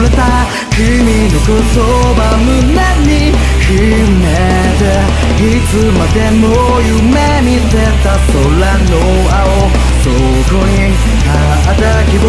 れた君の言葉胸に秘めていつまでも夢見てた空の青。そこにあった希望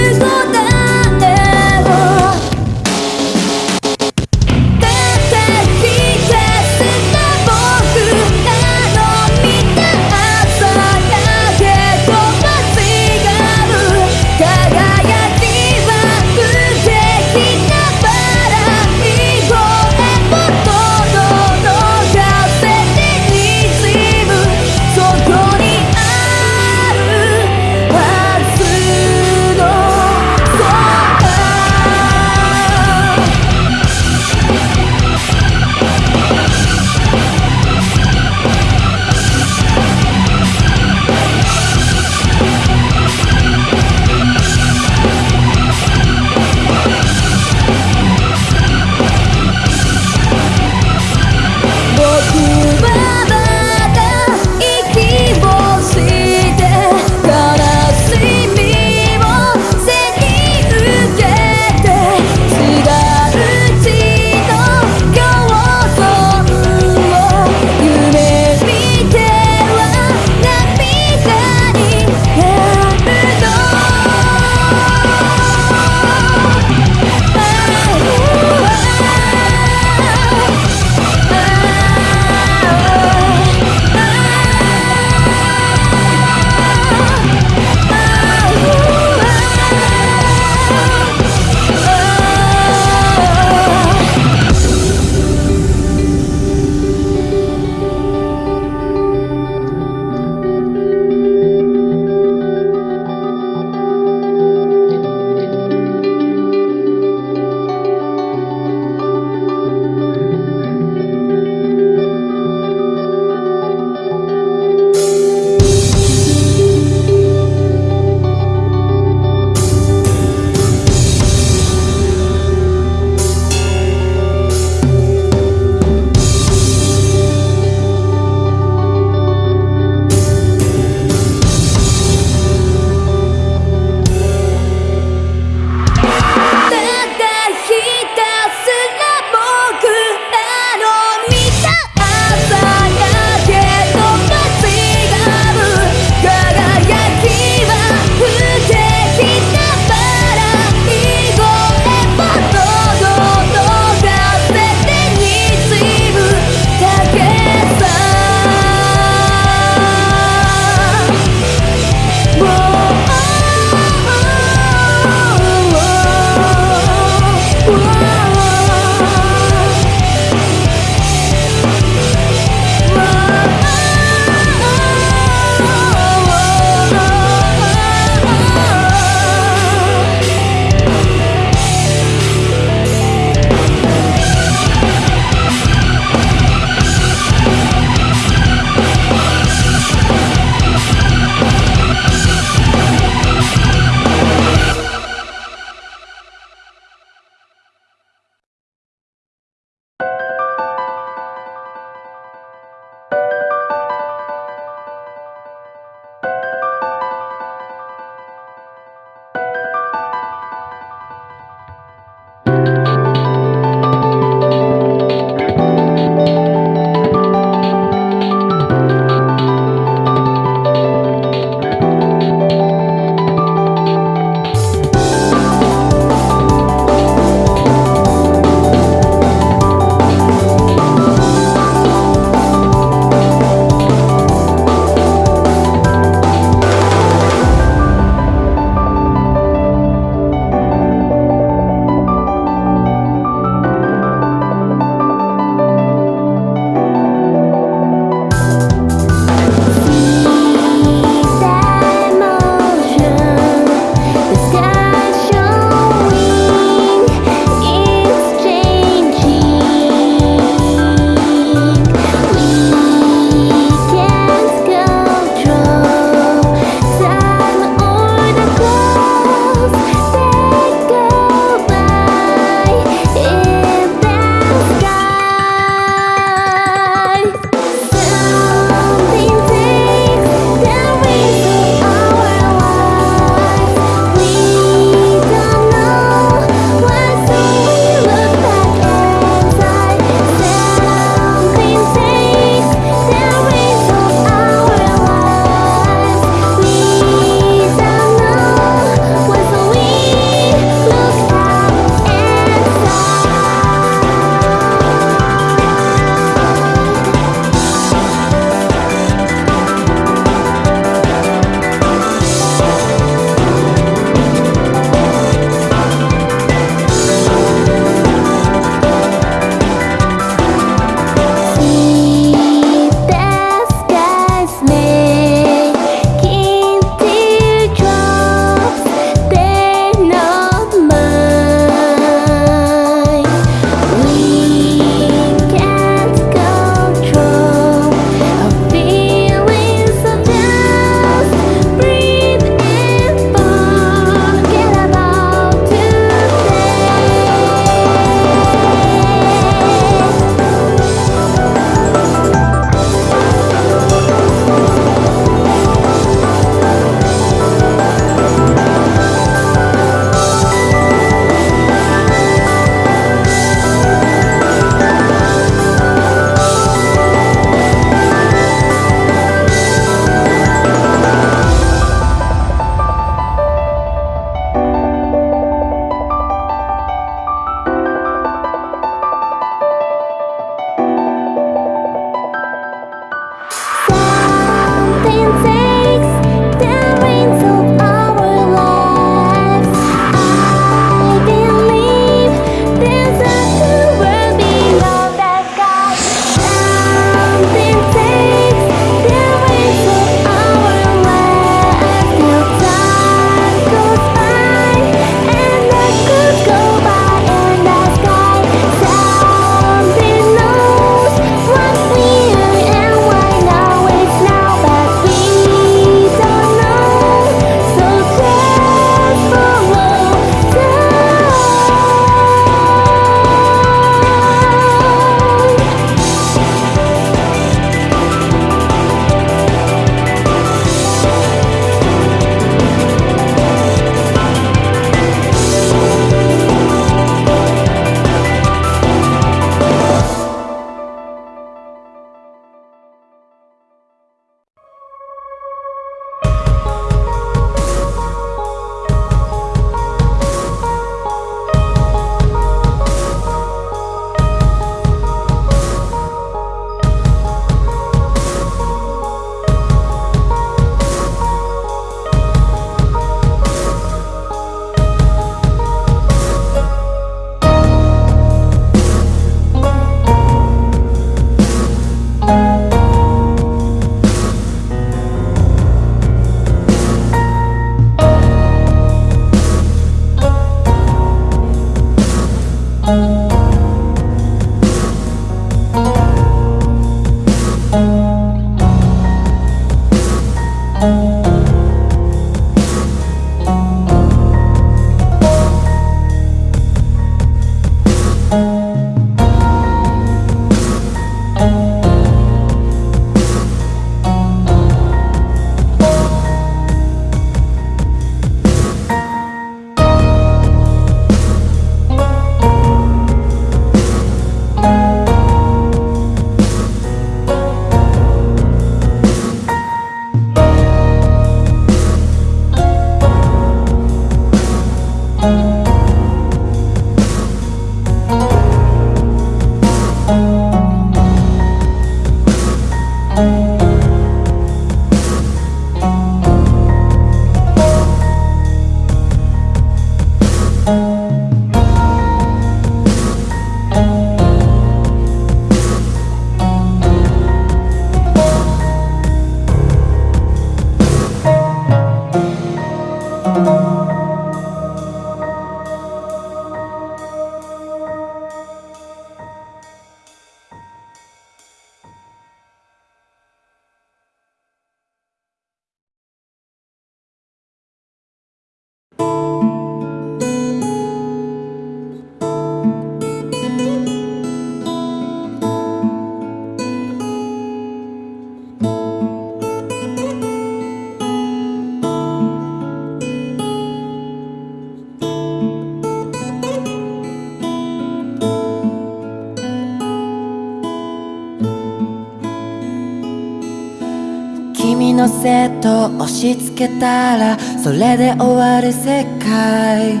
君のせと押し付けたらそれで終わる世界。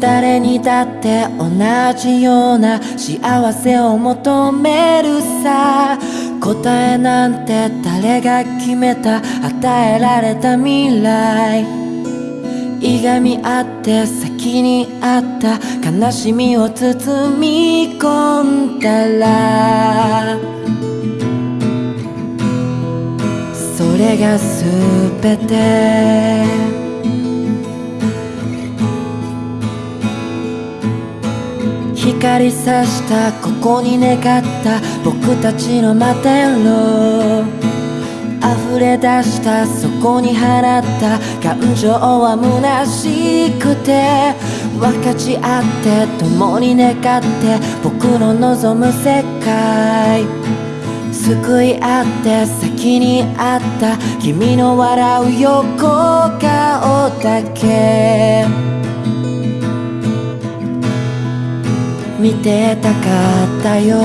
誰にだって同じような幸せを求めるさ。答えなんて誰が決めた与えられた未来。いがみ合って先にあった悲しみを包み込んだられが全て光さしたここに願った僕たちの摩天楼溢れ出したそこに放った感情は虚しくて分かち合って共に願って僕の望む世界救い合って先にあった君の笑う横顔だけ。見てたかったよ。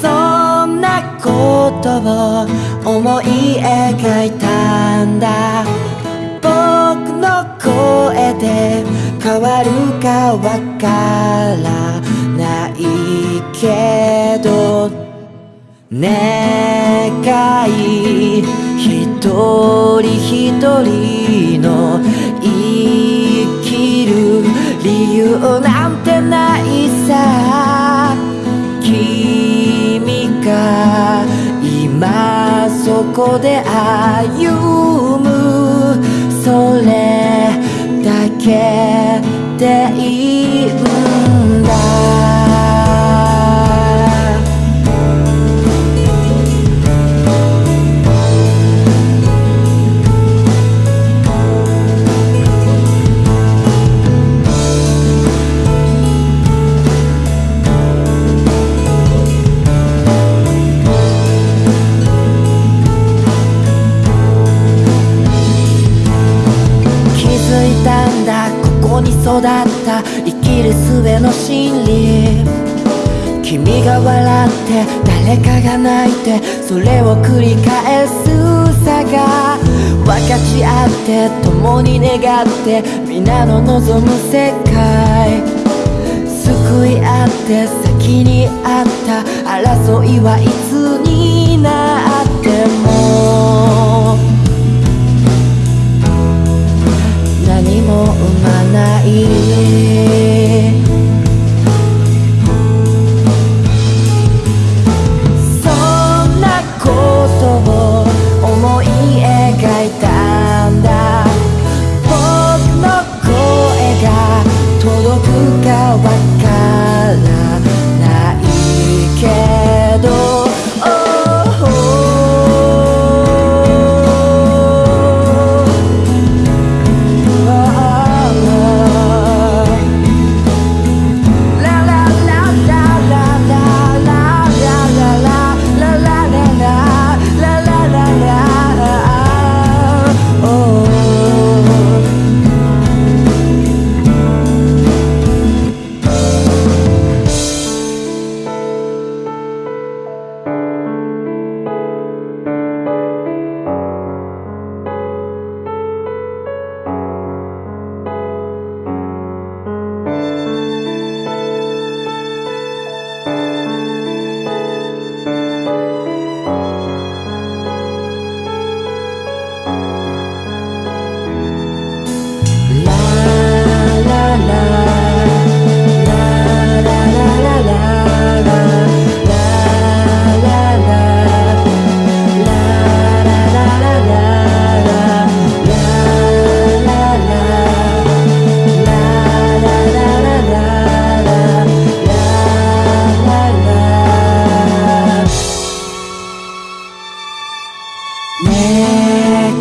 そんなことを思い描いたんだ。僕の声で変わるかわからないけど願い一人一人の生きる理由なんてないさ。君が今そこで歩む。それけている育った生きる術の真理。君が笑って誰かが泣いてそれを繰り返すさが。分かち合って共に願って皆の望む世界。救い合って先にあった。争いはいつになっても生まない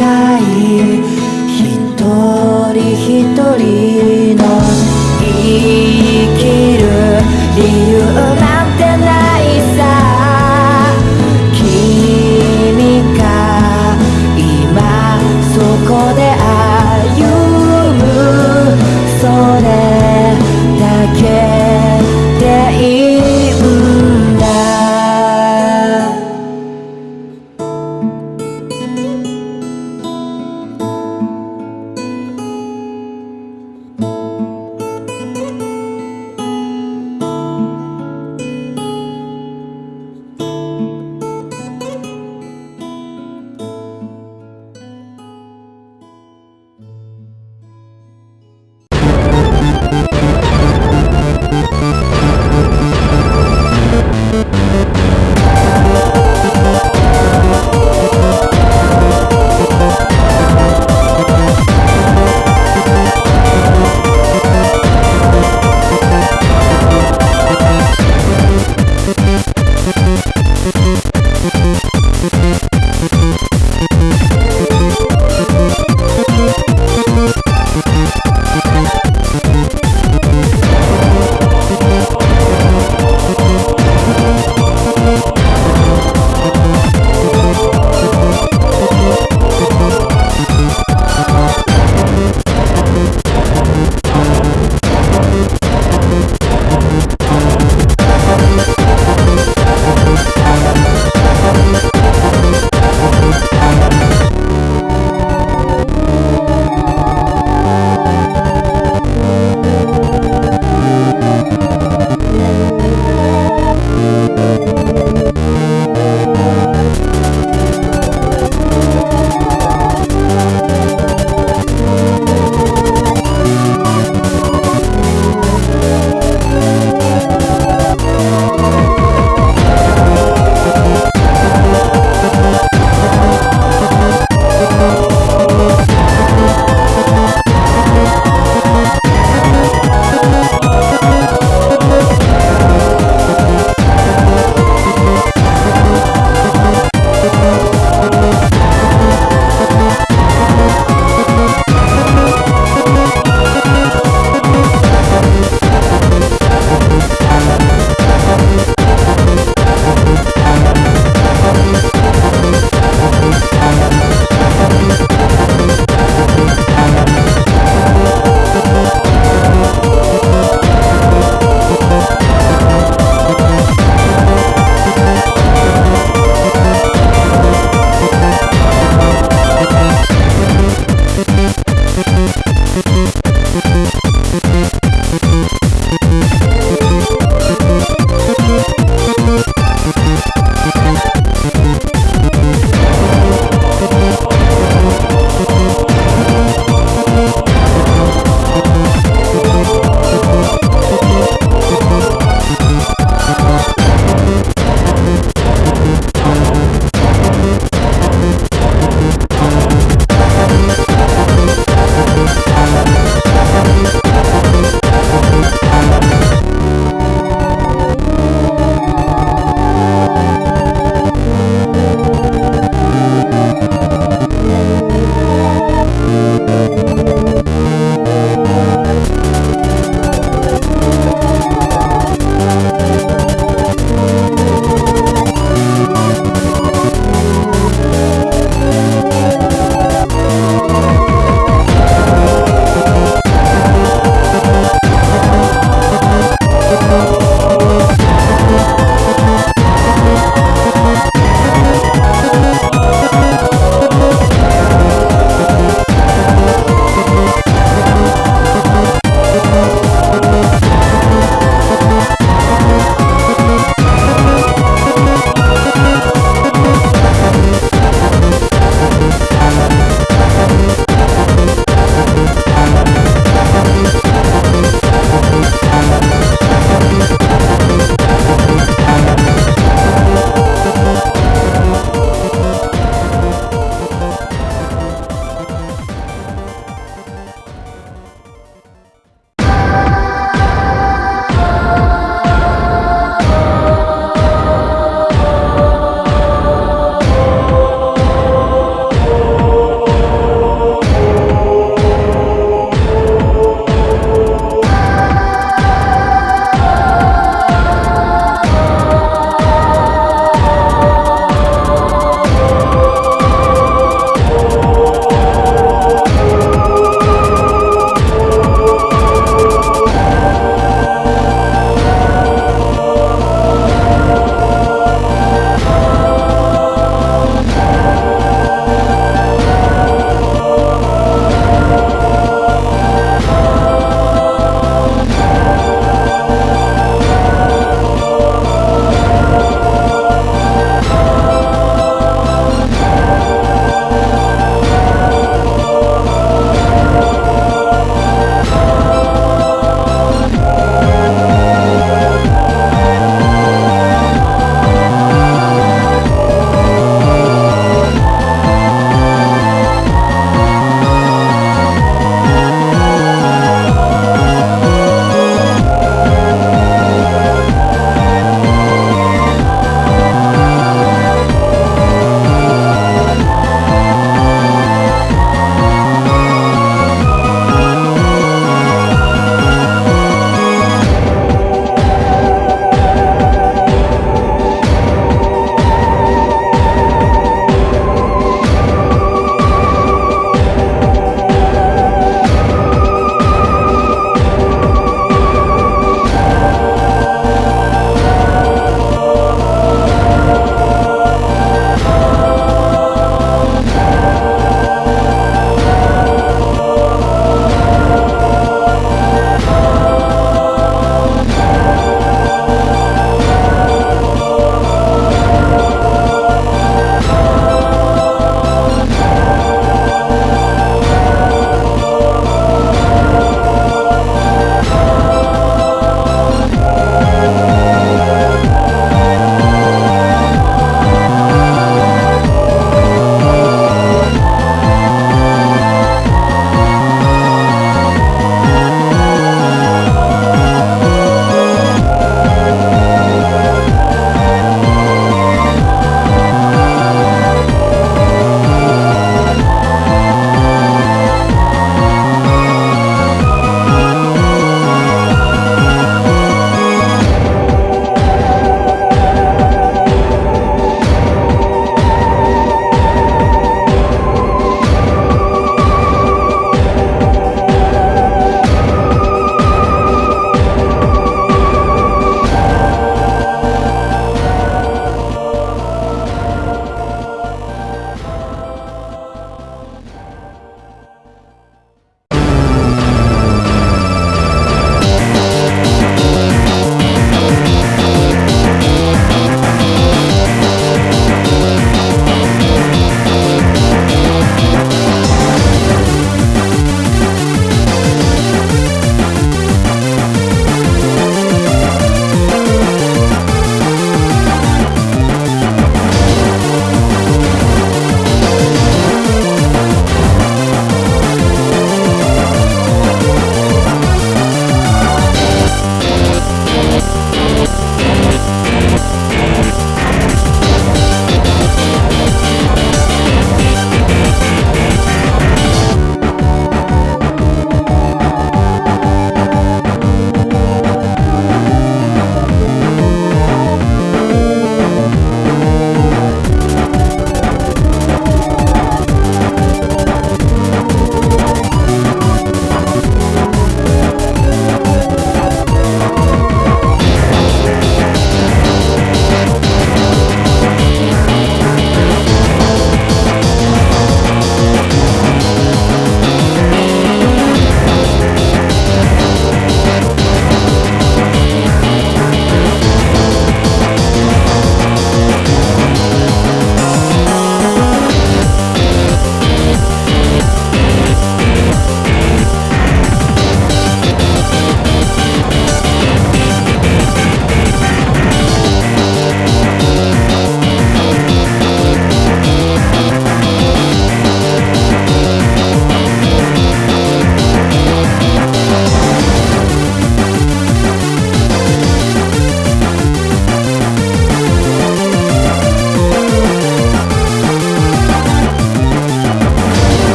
一人一人の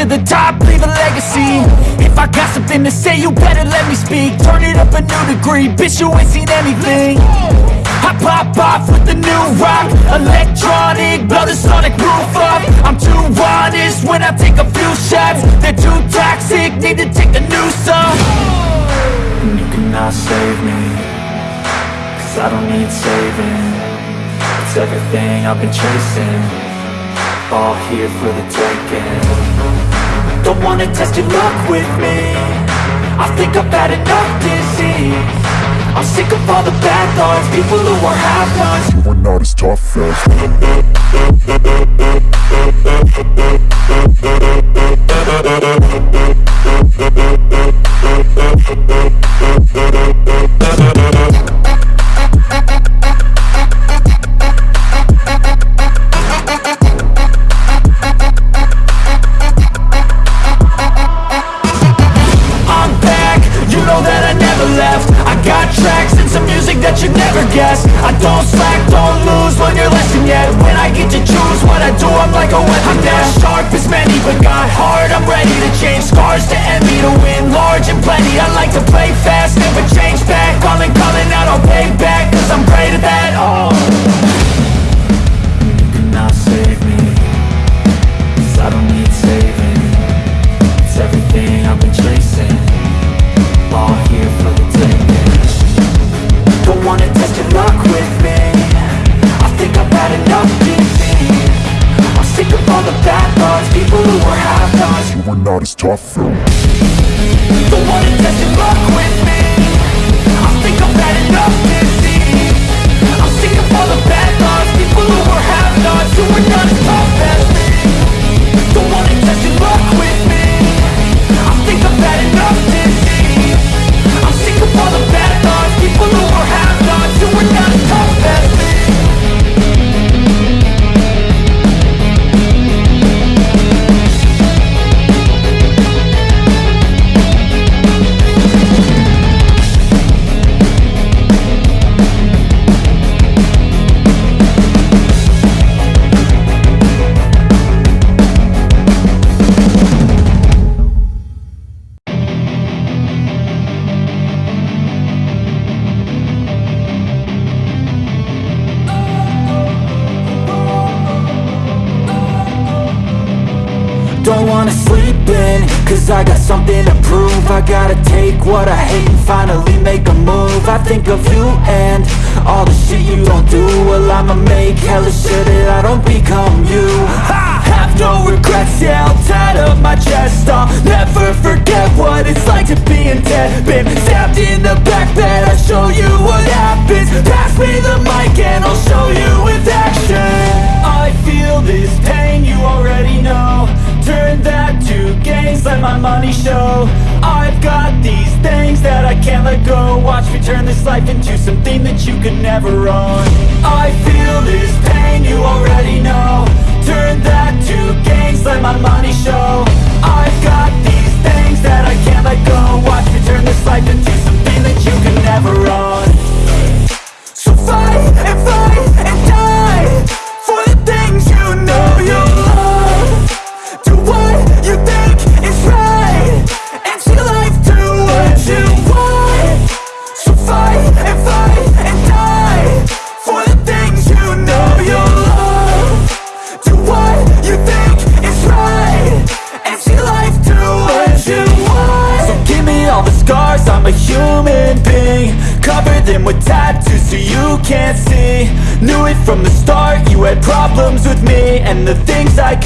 to the top, leave a legacy. If I got something to say, you better let me speak. Turn it up a new degree, bitch, you ain't seen anything. I pop off with the new rock Electronic, blow the sonic roof up. I'm too honest when I take a few shots. They're too toxic, need to take a new off. And you cannot save me Cause I don't need saving. It's everything I've been chasing All here for the taking Don't wanna test your luck with me. I think I've had enough disease. I'm sick of all the bad thoughts People who are half-nots You are not as tough as never left. I got tracks and some music that you never guess. I don't slack, don't lose, learn your lesson yet. When I get to choose what I do, I'm like a weapon I'm not sharp as many, but got hard, I'm ready to change. Scars to envy To win large and plenty, I like to play fast Never change back, calling, calling out, I'll pay back Cause I'm great at that, oh As tough. As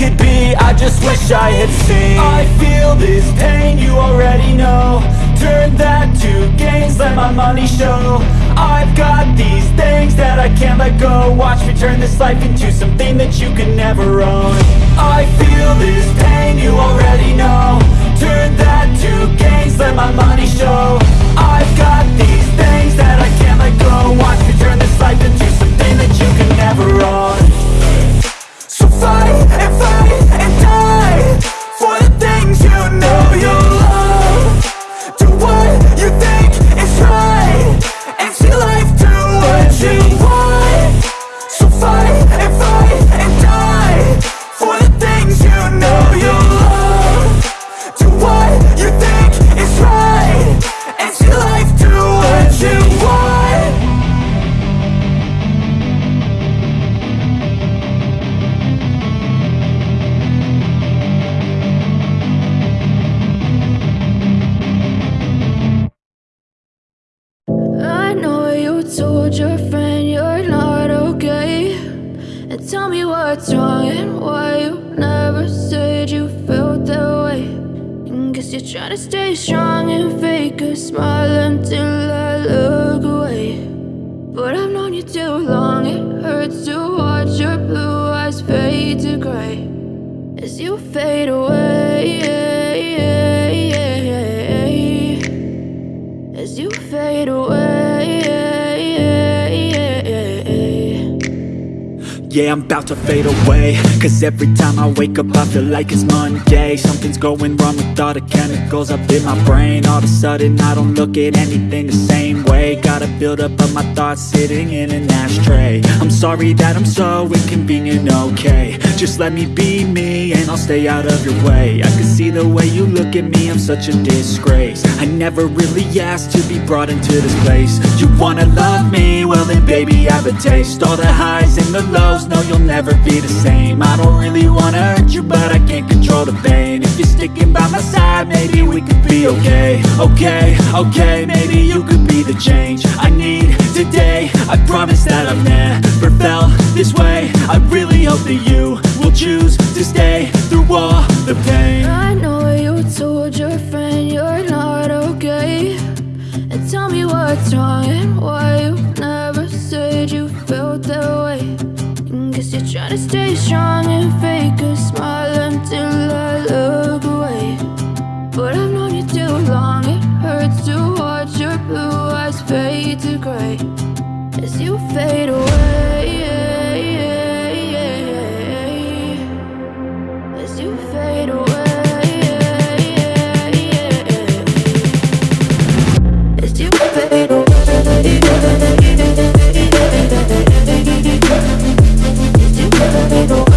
could be, I just wish I had seen. I feel this pain, you already know. Turn that to gains, let my money show. I've got these things that I can't let go. Watch me turn this life into something that you can never own. I feel this pain, you already know. Turn that to gains, let my money show. I've got these things that I can't let go. Watch me turn this life into something that you can never own. So fight and Yeah, I'm about to fade away. Cause every time I wake up I feel like it's Monday. Something's going wrong with all the chemicals up in my brain. All of a sudden I don't look at anything the same way. Gotta build up of my thoughts sitting in an ashtray. I'm sorry that I'm so inconvenient, okay Just let me be me and I'll stay out of your way. I can see the way you look at me, I'm such a disgrace. I never really asked to be brought into this place. You wanna love me? Well then baby I have a taste. All the highs and the lows no you'll never be the same. I don't really wanna hurt you, but I can't control the pain. If you're sticking by my side, maybe we could be okay. Okay, okay, maybe you could be the change. I need today. I promise that I've never felt this way. I really hope that you will choose to stay through all the pain. I know you told your friend you're not okay. And tell me what's wrong and why you never said you felt that way. Guess you're trying to stay strong and fake a smile until I look away. But I've known you too long, it hurts to watch your blue eyes fade to gray As you fade away. As you fade away. As you fade think